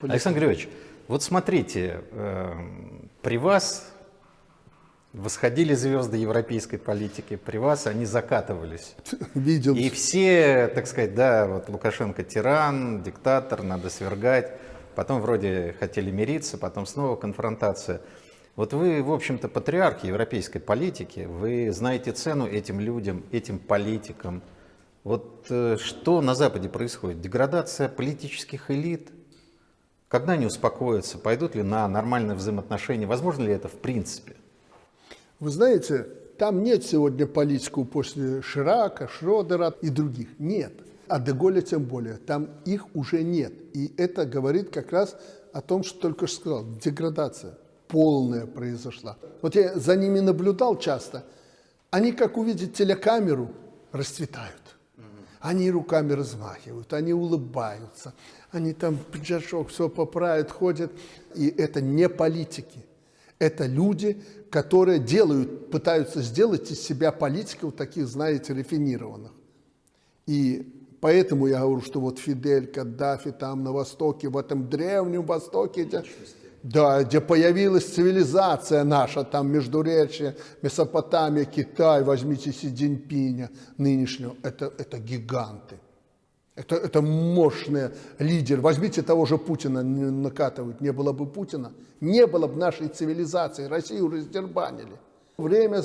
Александр Григорьевич, вот смотрите, э, при вас восходили звезды европейской политики, при вас они закатывались. Видел. И все, так сказать, да, вот Лукашенко тиран, диктатор, надо свергать. Потом вроде хотели мириться, потом снова конфронтация. Вот вы, в общем-то, патриарх европейской политики, вы знаете цену этим людям, этим политикам. Вот э, что на Западе происходит? Деградация политических элит – когда они успокоятся, пойдут ли на нормальные взаимоотношения? Возможно ли это в принципе? Вы знаете, там нет сегодня политиков после Ширака, Шродера и других. Нет. А Деголя тем более. Там их уже нет. И это говорит как раз о том, что только что сказал. Деградация полная произошла. Вот я за ними наблюдал часто. Они, как увидят телекамеру, расцветают. Они руками размахивают, они улыбаются, они там пиджачок все поправят, ходят. И это не политики. Это люди, которые делают, пытаются сделать из себя политиков таких, знаете, рафинированных. И поэтому я говорю, что вот Фидель, Каддафи там на Востоке, в этом древнем Востоке, да, где появилась цивилизация наша, там Междуречье, Месопотамия, Китай, возьмите Си Цзиньпиня нынешнего, это, это гиганты. Это, это мощный лидер. Возьмите того же Путина, накатывают. Не было бы Путина, не было бы нашей цивилизации. Россию раздербанили. Время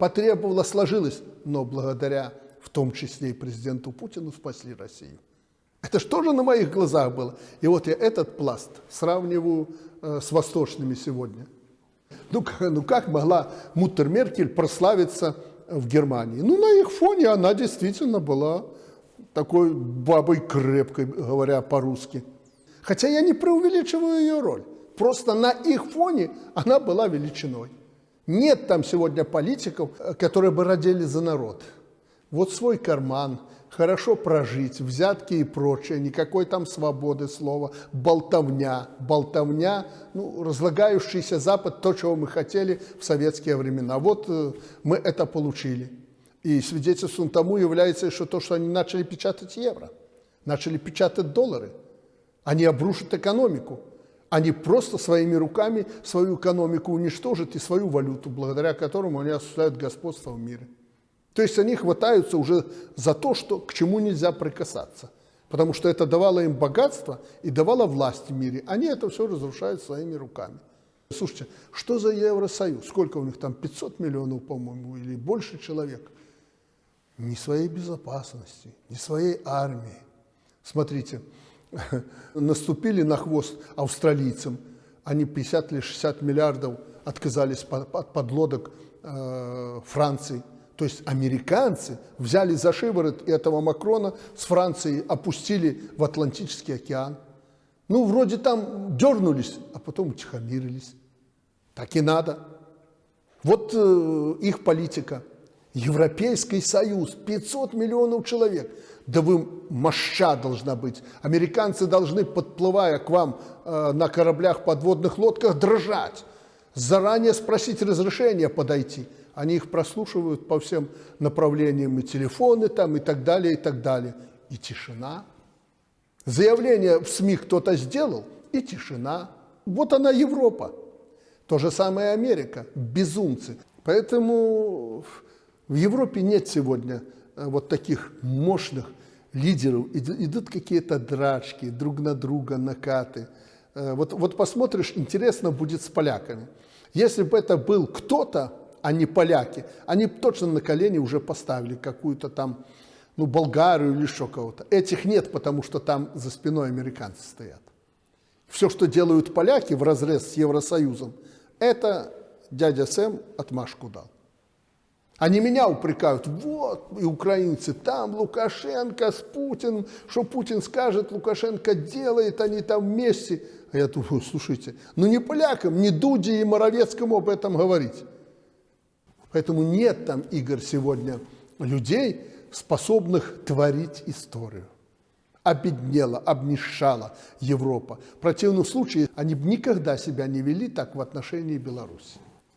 потребовало, сложилось. Но благодаря, в том числе и президенту Путину, спасли Россию. Это что же на моих глазах было? И вот я этот пласт сравниваю с восточными сегодня. Ну, ну как могла Муттер Меркель прославиться в Германии? Ну, на их фоне она действительно была такой бабой крепкой, говоря по-русски. Хотя я не преувеличиваю ее роль. Просто на их фоне она была величиной. Нет там сегодня политиков, которые бы родили за народ. Вот свой карман, хорошо прожить, взятки и прочее, никакой там свободы слова, болтовня, болтовня, ну, разлагающийся Запад, то, чего мы хотели в советские времена. Вот э, мы это получили. И свидетельством тому является что то, что они начали печатать евро, начали печатать доллары. Они обрушат экономику. Они просто своими руками свою экономику уничтожат и свою валюту, благодаря которому они осуществляют господство в мире. То есть они хватаются уже за то, что, к чему нельзя прикасаться. Потому что это давало им богатство и давало власть в мире. Они это все разрушают своими руками. Слушайте, что за Евросоюз? Сколько у них там? 500 миллионов, по-моему, или больше человек – ни своей безопасности, ни своей армии. Смотрите, наступили на хвост австралийцам, они 50 или 60 миллиардов отказались от подлодок э, Франции. То есть американцы взяли за шиворот этого Макрона с Францией, опустили в Атлантический океан. Ну, вроде там дернулись, а потом утихомирились. Так и надо. Вот э, их политика – Европейский Союз, 500 миллионов человек. Да вы моща должна быть. Американцы должны, подплывая к вам э, на кораблях, подводных лодках, дрожать. Заранее спросить разрешения подойти. Они их прослушивают по всем направлениям, и телефоны там, и так далее, и так далее. И тишина. Заявление в СМИ кто-то сделал, и тишина. Вот она Европа. То же самое Америка. Безумцы. Поэтому в Европе нет сегодня э, вот таких мощных лидеров. Идут какие-то драчки, друг на друга накаты. Э, вот, вот посмотришь, интересно будет с поляками. Если бы это был кто-то, а не поляки, они точно на колени уже поставили какую-то там, ну, Болгарию или еще кого-то. Этих нет, потому что там за спиной американцы стоят. Все, что делают поляки в разрез с Евросоюзом, это дядя Сэм отмашку дал. Они меня упрекают, вот, и украинцы, там Лукашенко с Путиным, что Путин скажет, Лукашенко делает, они там вместе. А я думаю, слушайте, ну не полякам, не Дуде и Моровецкому об этом говорить. Поэтому нет там, Игорь, сегодня людей, способных творить историю. Обеднела, обнищала Европа. В противном случае они бы никогда себя не вели так в отношении Беларуси.